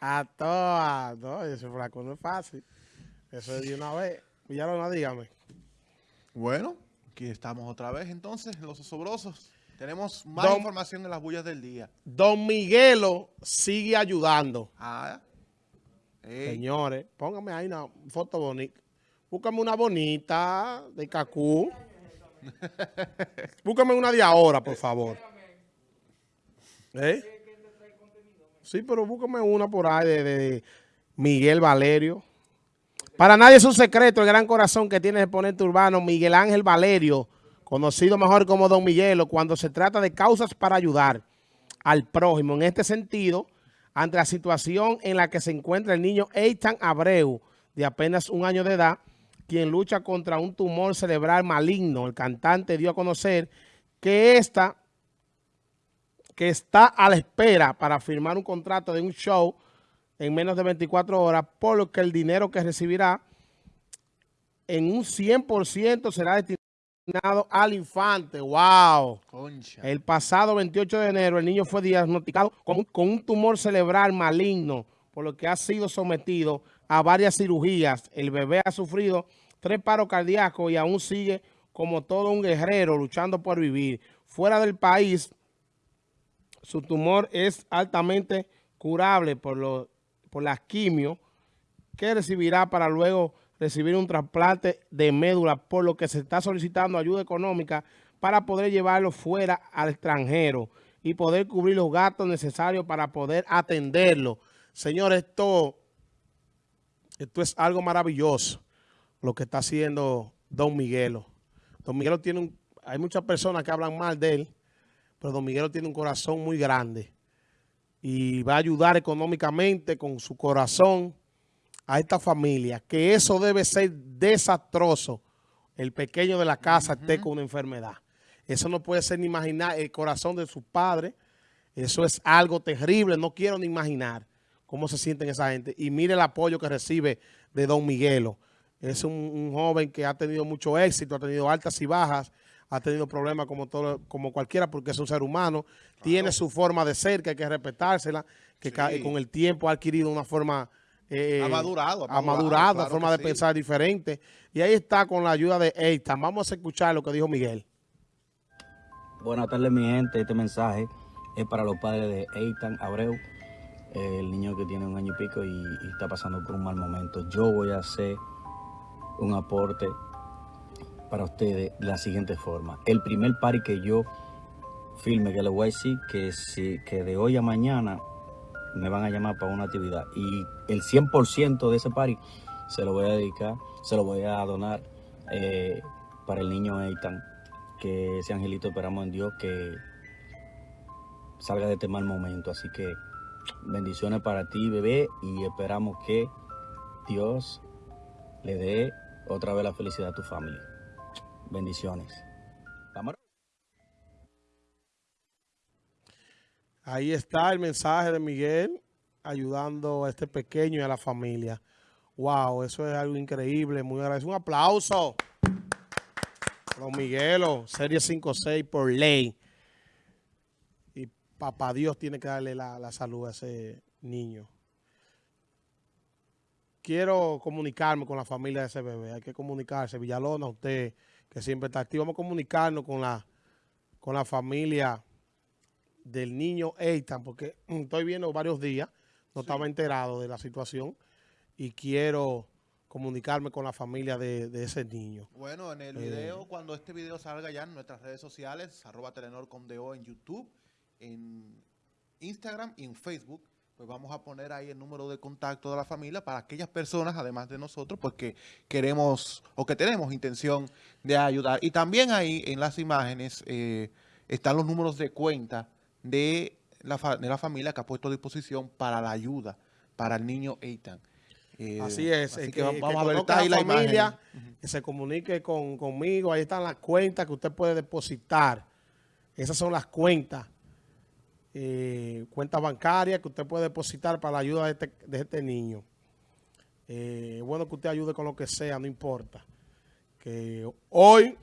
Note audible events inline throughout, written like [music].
A todas. No, ese flaco no es fácil. Eso es de una vez. no dígame. Bueno, aquí estamos otra vez entonces, los osobrosos. Tenemos más información en las bullas del día. Don Miguelo sigue ayudando. Ah. Señores, póngame ahí una foto bonita. Búscame una bonita de Cacú. [laughs] Búscame una de ahora, por favor. ¿Eh? Sí, pero búscame una por ahí de, Miguel Valerio. Para nadie es un secreto el gran corazón que tiene el exponente urbano Miguel Ángel Valerio, conocido mejor como Don Miguelo, cuando se trata de causas para ayudar al prójimo. En este sentido, ante la situación en la que se encuentra el niño Eitan Abreu, de apenas un año de edad, quien lucha contra un tumor cerebral maligno. El cantante dio a conocer que esta que está a la espera para firmar un contrato de un show en menos de 24 horas, por lo que el dinero que recibirá en un 100% será destinado al infante. ¡Wow! El pasado 28 de enero el niño fue diagnosticado con, con un tumor cerebral maligno, por lo que ha sido sometido a varias cirugías. El bebé ha sufrido tres paros cardíacos y aún sigue como todo un guerrero luchando por vivir. Fuera del país, su tumor es altamente curable por, lo, por la quimio que recibirá para luego recibir un trasplante de médula, por lo que se está solicitando ayuda económica para poder llevarlo fuera al extranjero y poder cubrir los gastos necesarios para poder atenderlo. Señores, esto, esto es algo maravilloso, lo que está haciendo Don Miguelo. Don Miguelo tiene un, hay muchas personas que hablan mal de él, pero Don Miguelo tiene un corazón muy grande y va a ayudar económicamente con su corazón a esta familia, que eso debe ser desastroso, el pequeño de la casa esté con una enfermedad. Eso no puede ser ni imaginar el corazón de sus padres, eso es algo terrible, no quiero ni imaginar cómo se sienten esa gente. Y mire el apoyo que recibe de Don Miguelo. Es un joven que ha tenido mucho éxito, ha tenido altas y bajas, ha tenido problemas como todo, como cualquiera porque es un ser humano, tiene su forma de ser que hay que respetársela, que con el tiempo ha adquirido una forma... Eh, ha madurado. Ha madurado, una forma de pensar diferente. Y ahí está con la ayuda de Eitan. Vamos a escuchar lo que dijo Miguel. Buenas tardes, mi gente. Este mensaje es para los padres de Eitan Abreu, el niño que tiene un año y pico y, y está pasando por un mal momento. Yo voy a hacer un aporte para ustedes de la siguiente forma. El primer party que yo filme, que le voy a decir que, si, que de hoy a mañana me van a llamar para una actividad y el 100% de ese party se lo voy a dedicar, se lo voy a donar eh, para el niño Eitan. Que ese angelito esperamos en Dios que salga de este mal momento. Así que bendiciones para ti, bebé, y esperamos que Dios le dé otra vez la felicidad a tu familia. Bendiciones. Ahí está el mensaje de Miguel ayudando a este pequeño y a la familia. Wow, eso es algo increíble, muy agradecido. Un aplauso. Don Miguelo, serie 5-6 por ley. Y papá Dios tiene que darle la, la salud a ese niño quiero comunicarme con la familia de ese bebé. Hay que comunicarse. Villalona, usted que siempre está activo. Vamos a comunicarnos con la, con la familia del niño Eitan, porque [clears throat] estoy viendo varios días, no estaba enterado de la situación y quiero comunicarme con la familia de, ese niño. Bueno, en el eh, video, cuando este video salga ya en nuestras redes sociales, arroba Telenor.com.do en YouTube, en Instagram y en Facebook, pues vamos a poner ahí el número de contacto de la familia para aquellas personas, además de nosotros, pues que queremos o que tenemos intención de ayudar. Y también ahí en las imágenes eh, están los números de cuenta de la, de la familia que ha puesto a disposición para la ayuda para el niño Eitan. Eh, así es, así que, vamos a ver ahí la familia, que se comunique con, conmigo, ahí están las cuentas que usted puede depositar. Esas son las cuentas eh, cuenta bancaria que usted puede depositar para la ayuda de este, este niño. Eh, bueno que usted ayude con lo que sea, no importa. Que hoy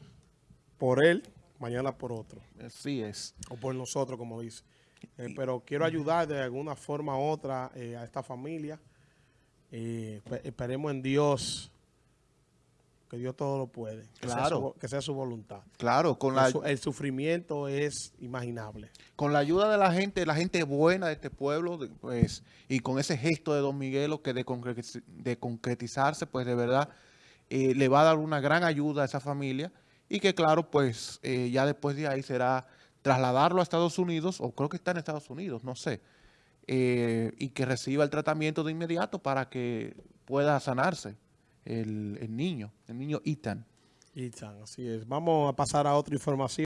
por él, mañana por otro. Así es. O por nosotros, como dice. Eh, pero quiero ayudar de alguna forma u otra eh, a esta familia. Eh, espe- esperemos en Dios, que Dios todo lo puede. Que sea Claro. su vo- que sea su voluntad. Claro, con El la, su- el sufrimiento es imaginable. con la ayuda de la gente, la gente buena de este pueblo, pues, y con ese gesto de Don Miguelo que de, concretiz- de concretizarse, pues de verdad eh, le va a dar una gran ayuda a esa familia y que claro, pues eh, ya después de ahí será trasladarlo a Estados Unidos, o creo que está en Estados Unidos, no sé, eh, y que reciba el tratamiento de inmediato para que pueda sanarse el, el niño, el niño Ethan. Y tan, así es. Vamos a pasar a otra información.